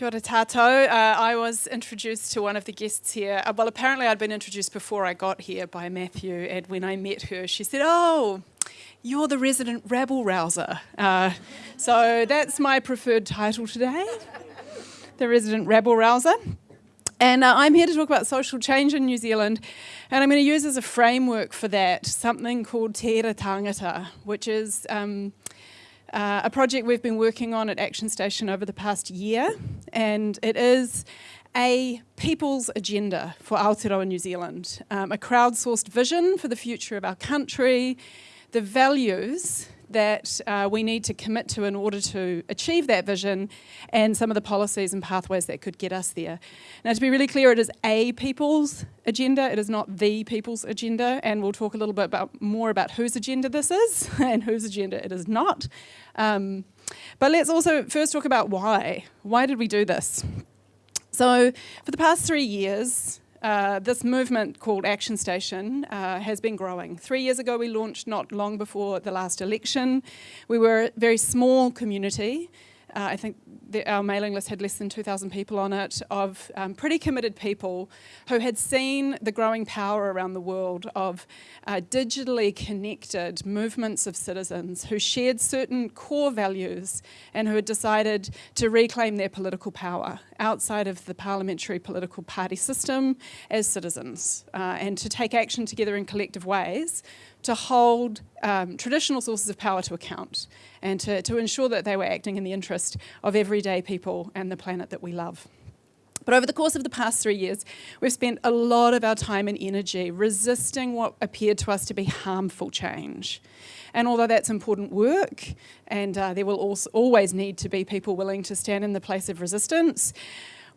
Kia ora. Uh, I was introduced to one of the guests here. Uh, well, apparently I'd been introduced before I got here by Matthew, and when I met her, she said, oh, you're the resident rabble rouser. Uh, so that's my preferred title today, the resident rabble rouser. And uh, I'm here to talk about social change in New Zealand, and I'm going to use as a framework for that something called Te Tangata, which is um, uh, a project we've been working on at Action Station over the past year, and it is a people's agenda for Aotearoa New Zealand, um, a crowdsourced vision for the future of our country, the values that uh, we need to commit to in order to achieve that vision and some of the policies and pathways that could get us there. Now to be really clear, it is a people's agenda, it is not the people's agenda and we'll talk a little bit about more about whose agenda this is and whose agenda it is not. Um, but let's also first talk about why. Why did we do this? So for the past three years, uh, this movement called Action Station uh, has been growing. Three years ago we launched not long before the last election. We were a very small community uh, I think the, our mailing list had less than 2,000 people on it, of um, pretty committed people who had seen the growing power around the world of uh, digitally connected movements of citizens who shared certain core values and who had decided to reclaim their political power outside of the parliamentary political party system as citizens uh, and to take action together in collective ways to hold um, traditional sources of power to account and to, to ensure that they were acting in the interest of everyday people and the planet that we love. But over the course of the past three years, we've spent a lot of our time and energy resisting what appeared to us to be harmful change. And although that's important work, and uh, there will always need to be people willing to stand in the place of resistance,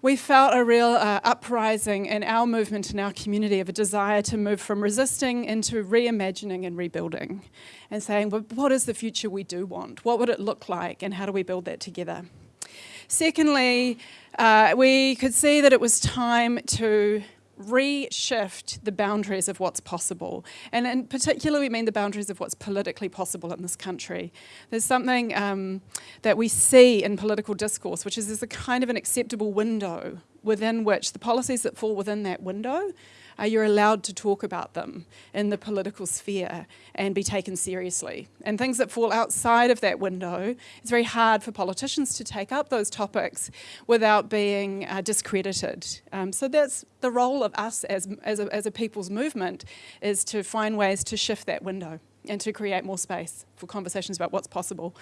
we felt a real uh, uprising in our movement in our community of a desire to move from resisting into reimagining and rebuilding and saying, what is the future we do want? What would it look like and how do we build that together? Secondly, uh, we could see that it was time to reshift the boundaries of what's possible. And in particular, we mean the boundaries of what's politically possible in this country. There's something um, that we see in political discourse, which is there's a kind of an acceptable window within which the policies that fall within that window uh, you're allowed to talk about them in the political sphere and be taken seriously. And things that fall outside of that window, it's very hard for politicians to take up those topics without being uh, discredited. Um, so that's the role of us as, as, a, as a people's movement is to find ways to shift that window and to create more space for conversations about what's possible.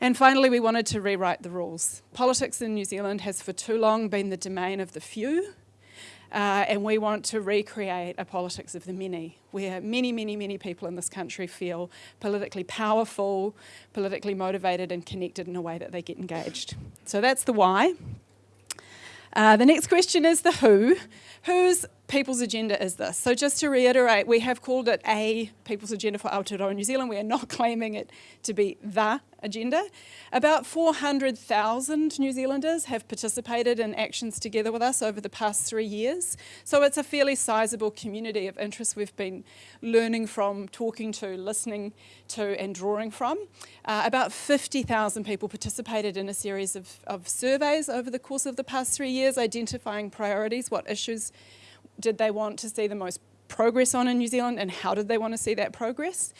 And finally, we wanted to rewrite the rules. Politics in New Zealand has for too long been the domain of the few uh, and we want to recreate a politics of the many, where many, many, many people in this country feel politically powerful, politically motivated and connected in a way that they get engaged. So that's the why. Uh, the next question is the who. Whose people's agenda is this? So just to reiterate, we have called it a people's agenda for Aotearoa New Zealand. We are not claiming it to be the agenda. About 400,000 New Zealanders have participated in actions together with us over the past three years. So it's a fairly sizable community of interest we've been learning from, talking to, listening to and drawing from. Uh, about 50,000 people participated in a series of, of surveys over the course of the past three years, identifying priorities, what issues did they want to see the most progress on in New Zealand and how did they want to see that progress.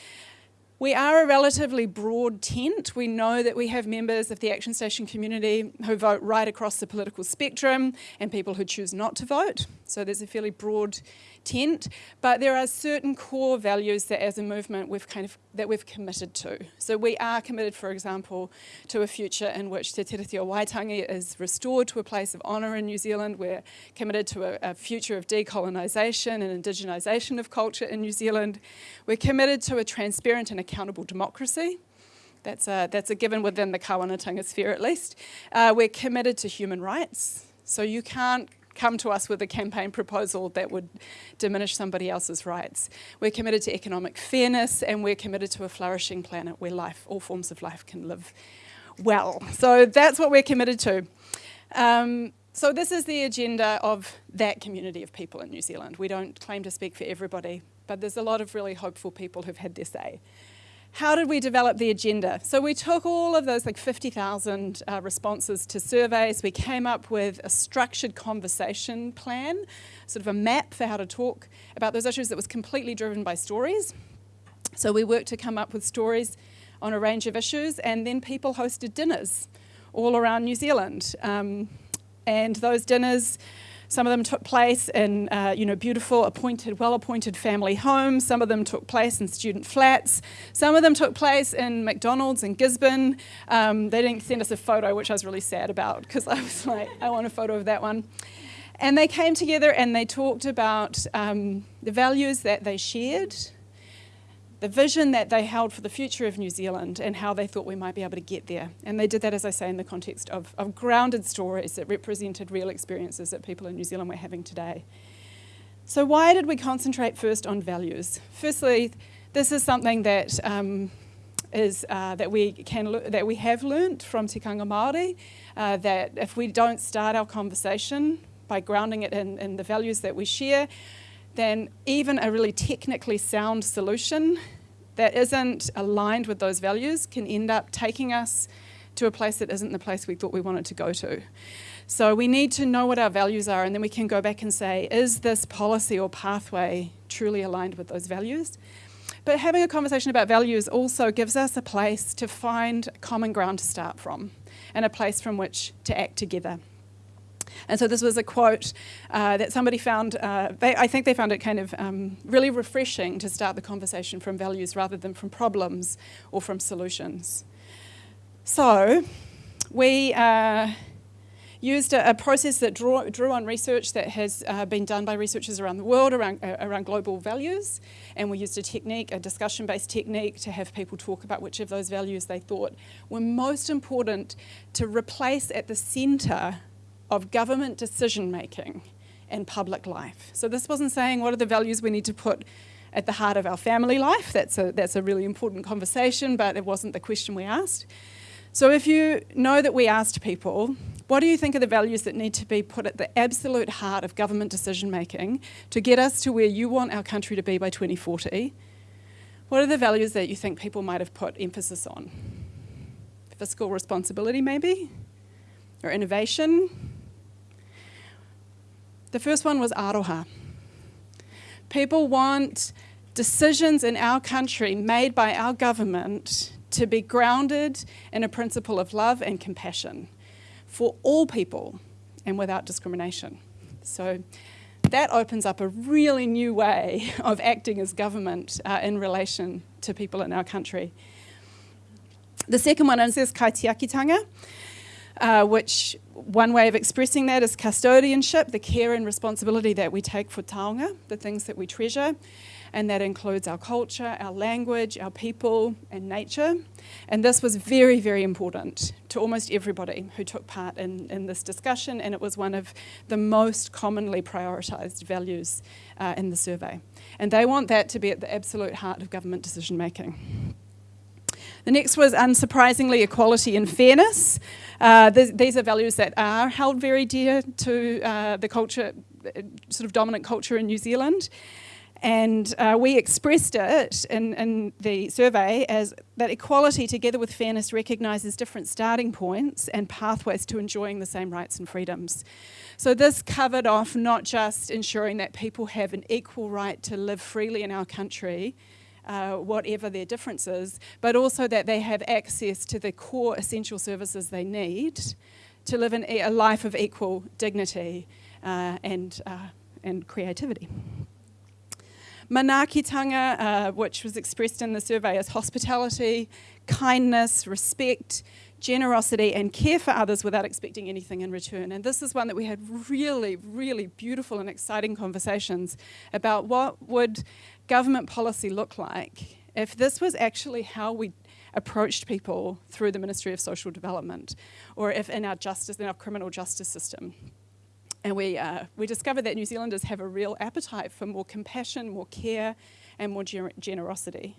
We are a relatively broad tent. We know that we have members of the Action Station community who vote right across the political spectrum and people who choose not to vote. So there's a fairly broad tent, but there are certain core values that as a movement we've kind of, that we've committed to. So we are committed, for example, to a future in which Te o Waitangi is restored to a place of honour in New Zealand. We're committed to a, a future of decolonisation and indigenisation of culture in New Zealand. We're committed to a transparent and accountable democracy. That's a, that's a given within the Kawanatanga sphere at least. Uh, we're committed to human rights. So you can't come to us with a campaign proposal that would diminish somebody else's rights. We're committed to economic fairness and we're committed to a flourishing planet where life, all forms of life can live well. So that's what we're committed to. Um, so this is the agenda of that community of people in New Zealand. We don't claim to speak for everybody, but there's a lot of really hopeful people who've had their say. How did we develop the agenda? So we took all of those like 50,000 uh, responses to surveys. We came up with a structured conversation plan, sort of a map for how to talk about those issues that was completely driven by stories. So we worked to come up with stories on a range of issues and then people hosted dinners all around New Zealand. Um, and those dinners some of them took place in uh, you know, beautiful, appointed, well-appointed family homes. Some of them took place in student flats. Some of them took place in McDonald's in Gisborne. Um, they didn't send us a photo, which I was really sad about because I was like, I want a photo of that one. And they came together and they talked about um, the values that they shared, the vision that they held for the future of New Zealand and how they thought we might be able to get there. And they did that, as I say, in the context of, of grounded stories that represented real experiences that people in New Zealand were having today. So why did we concentrate first on values? Firstly, this is something that um, is uh, that we can that we have learnt from Tikanga Māori, uh, that if we don't start our conversation by grounding it in, in the values that we share, then even a really technically sound solution that isn't aligned with those values can end up taking us to a place that isn't the place we thought we wanted to go to. So we need to know what our values are and then we can go back and say, is this policy or pathway truly aligned with those values? But having a conversation about values also gives us a place to find common ground to start from and a place from which to act together. And so this was a quote uh, that somebody found, uh, they, I think they found it kind of um, really refreshing to start the conversation from values rather than from problems or from solutions. So we uh, used a, a, process that drew, drew on research that has uh, been done by researchers around the world around, uh, around global values. And we used a technique, a discussion-based technique, to have people talk about which of those values they thought were most important to replace at the centre of government decision making in public life. So this wasn't saying what are the values we need to put at the heart of our family life. That's a, that's a really important conversation, but it wasn't the question we asked. So if you know that we asked people, what do you think are the values that need to be put at the absolute heart of government decision making to get us to where you want our country to be by 2040? What are the values that you think people might have put emphasis on? Fiscal responsibility, maybe? Or innovation? The first one was aroha. People want decisions in our country made by our government to be grounded in a principle of love and compassion for all people and without discrimination. So that opens up a really new way of acting as government uh, in relation to people in our country. The second one is kaitiakitanga uh, which one way of expressing that is custodianship, the care and responsibility that we take for taonga, the things that we treasure, and that includes our culture, our language, our people, and nature. And this was very, very important to almost everybody who took part in, in this discussion, and it was one of the most commonly prioritised values uh, in the survey. And they want that to be at the absolute heart of government decision making. The next was, unsurprisingly, equality and fairness. Uh, th these are values that are held very dear to uh, the culture, sort of dominant culture in New Zealand. And uh, we expressed it in, in, the survey as that equality together with fairness recognises different starting points and pathways to enjoying the same rights and freedoms. So this covered off not just ensuring that people have an equal right to live freely in our country, uh, whatever their differences, but also that they have access to the core essential services they need to live in a life of equal dignity uh, and, uh, and creativity. Manaakitanga, uh, which was expressed in the survey as hospitality, kindness, respect, generosity and care for others without expecting anything in return. And this is one that we had really, really beautiful and exciting conversations about what would government policy look like if this was actually how we approached people through the Ministry of Social Development or if in our justice, in our criminal justice system. And we, uh, we discovered that New Zealanders have a real appetite for more compassion, more care and more gener generosity.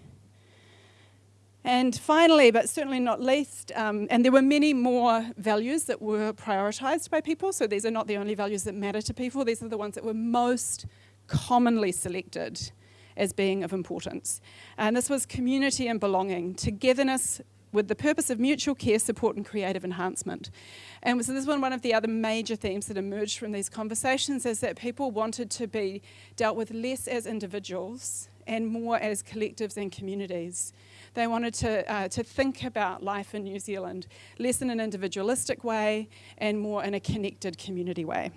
And finally, but certainly not least, um, and there were many more values that were prioritised by people, so these are not the only values that matter to people, these are the ones that were most commonly selected as being of importance. And this was community and belonging, togetherness with the purpose of mutual care, support, and creative enhancement. And so this was one of the other major themes that emerged from these conversations is that people wanted to be dealt with less as individuals and more as collectives and communities. They wanted to, uh, to think about life in New Zealand less in an individualistic way and more in a connected community way.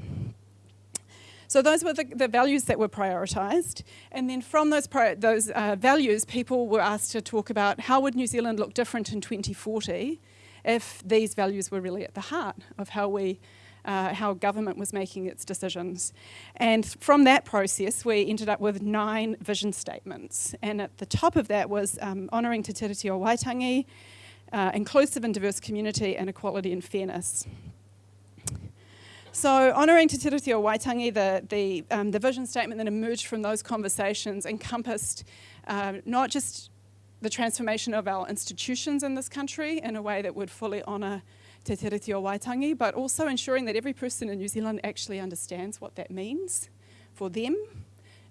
So those were the, the values that were prioritised. And then from those, those uh, values, people were asked to talk about how would New Zealand look different in 2040 if these values were really at the heart of how we uh, how government was making its decisions. And from that process, we ended up with nine vision statements. And at the top of that was um, honouring Te Tiriti o Waitangi, uh, inclusive and diverse community, and equality and fairness. So honouring Te Tiriti o Waitangi, the, the, um, the vision statement that emerged from those conversations encompassed uh, not just the transformation of our institutions in this country in a way that would fully honour Te Tiriti o Waitangi, but also ensuring that every person in New Zealand actually understands what that means for them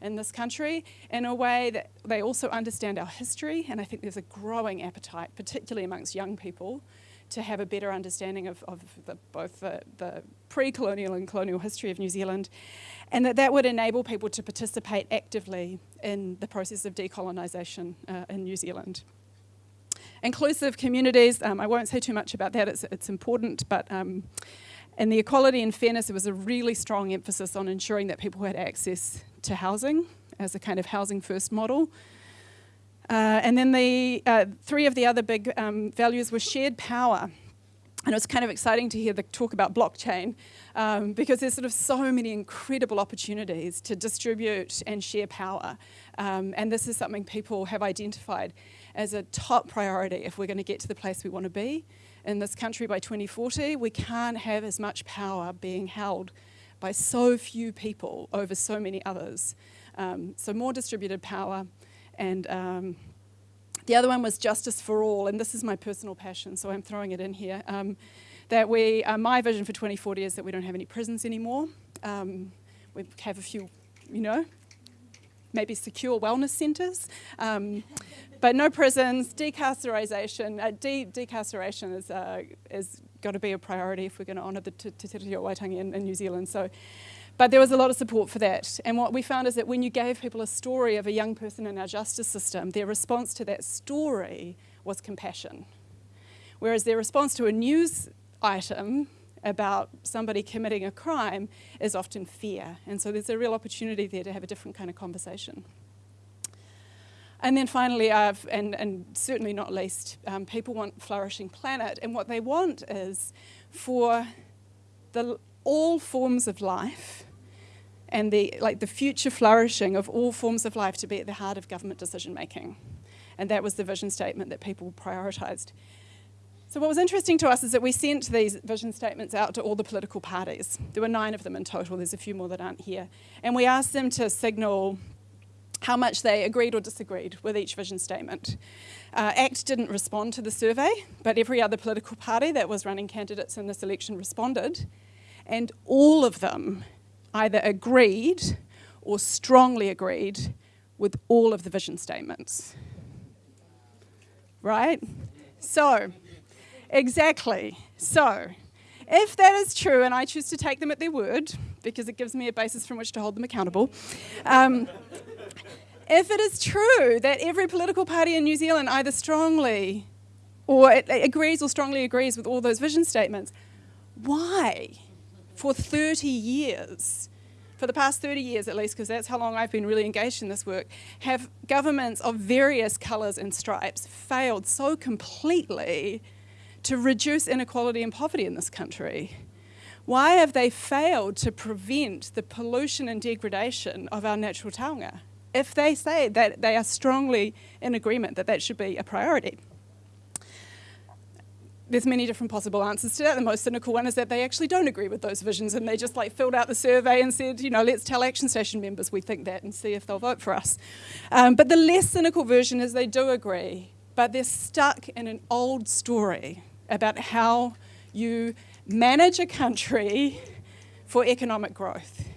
in this country in a way that they also understand our history. And I think there's a growing appetite, particularly amongst young people, to have a better understanding of, of the, both the, the pre-colonial and colonial history of New Zealand, and that that would enable people to participate actively in the process of decolonisation uh, in New Zealand. Inclusive communities, um, I won't say too much about that, it's, it's important, but um, in the equality and fairness, there was a really strong emphasis on ensuring that people had access to housing as a kind of housing first model. Uh, and then the uh, three of the other big um, values were shared power. And it was kind of exciting to hear the talk about blockchain um, because there's sort of so many incredible opportunities to distribute and share power. Um, and this is something people have identified as a top priority if we're going to get to the place we want to be in this country by 2040. We can't have as much power being held by so few people over so many others. Um, so more distributed power, and um, the other one was Justice for All, and this is my personal passion, so I'm throwing it in here. Um, that we, uh, my vision for 2040 is that we don't have any prisons anymore. Um, we have a few, you know, maybe secure wellness centres, um, but no prisons. Decarceration, uh, de decarceration is uh, is got to be a priority if we're going to honour the Te Tiriti o Waitangi in, in New Zealand. So but there was a lot of support for that. And what we found is that when you gave people a story of a young person in our justice system, their response to that story was compassion. Whereas their response to a news item about somebody committing a crime is often fear. And so there's a real opportunity there to have a different kind of conversation. And then finally, I've, and, and certainly not least, um, people want flourishing planet. And what they want is for the, all forms of life and the, like the future flourishing of all forms of life to be at the heart of government decision making. And that was the vision statement that people prioritised. So what was interesting to us is that we sent these vision statements out to all the political parties. There were nine of them in total, there's a few more that aren't here. And we asked them to signal how much they agreed or disagreed with each vision statement. Uh, ACT didn't respond to the survey, but every other political party that was running candidates in this election responded. And all of them either agreed or strongly agreed with all of the vision statements. Right? So, exactly. So, if that is true, and I choose to take them at their word, because it gives me a basis from which to hold them accountable, um, if it is true that every political party in New Zealand either strongly or agrees or strongly agrees with all those vision statements, why for 30 years, for the past 30 years at least, because that's how long I've been really engaged in this work, have governments of various colours and stripes failed so completely to reduce inequality and poverty in this country? Why have they failed to prevent the pollution and degradation of our natural taonga? If they say that they are strongly in agreement that that should be a priority there's many different possible answers to that. The most cynical one is that they actually don't agree with those visions and they just like filled out the survey and said, you know, let's tell Action Station members we think that and see if they'll vote for us. Um, but the less cynical version is they do agree, but they're stuck in an old story about how you manage a country for economic growth.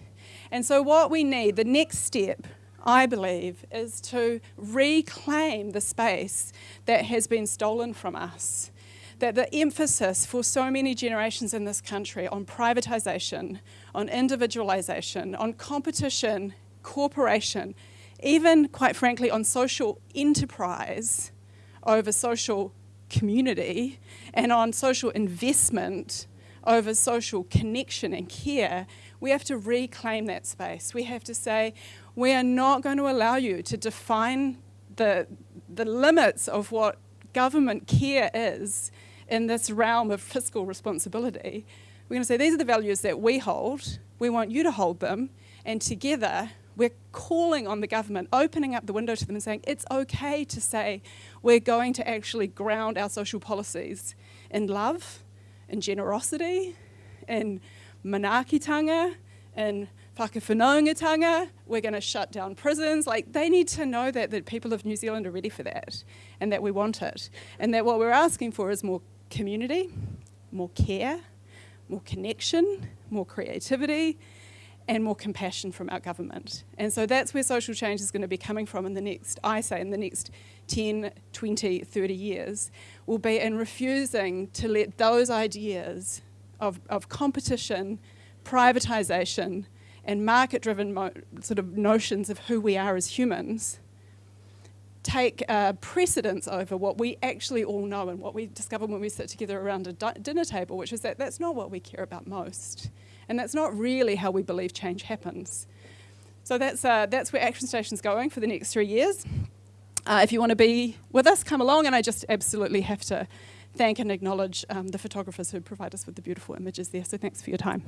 And so what we need, the next step I believe, is to reclaim the space that has been stolen from us. That the emphasis for so many generations in this country on privatisation, on individualisation, on competition, corporation, even quite frankly on social enterprise over social community and on social investment over social connection and care, we have to reclaim that space. We have to say, we are not going to allow you to define the, the limits of what government care is in this realm of fiscal responsibility. We're going to say, these are the values that we hold, we want you to hold them, and together we're calling on the government, opening up the window to them and saying, it's okay to say we're going to actually ground our social policies in love, in generosity, in manaakitanga, in whakawhanaungatanga, we're going to shut down prisons. Like, they need to know that the people of New Zealand are ready for that and that we want it. And that what we're asking for is more community, more care, more connection, more creativity, and more compassion from our government. And so that's where social change is going to be coming from in the next, I say, in the next 10, 20, 30 years, will be in refusing to let those ideas of, of competition, privatisation, and market-driven sort of notions of who we are as humans take uh, precedence over what we actually all know and what we discover when we sit together around a dinner table, which is that that's not what we care about most. And that's not really how we believe change happens. So that's, uh, that's where Action Station's going for the next three years. Uh, if you want to be with us, come along, and I just absolutely have to thank and acknowledge um, the photographers who provide us with the beautiful images there. So thanks for your time.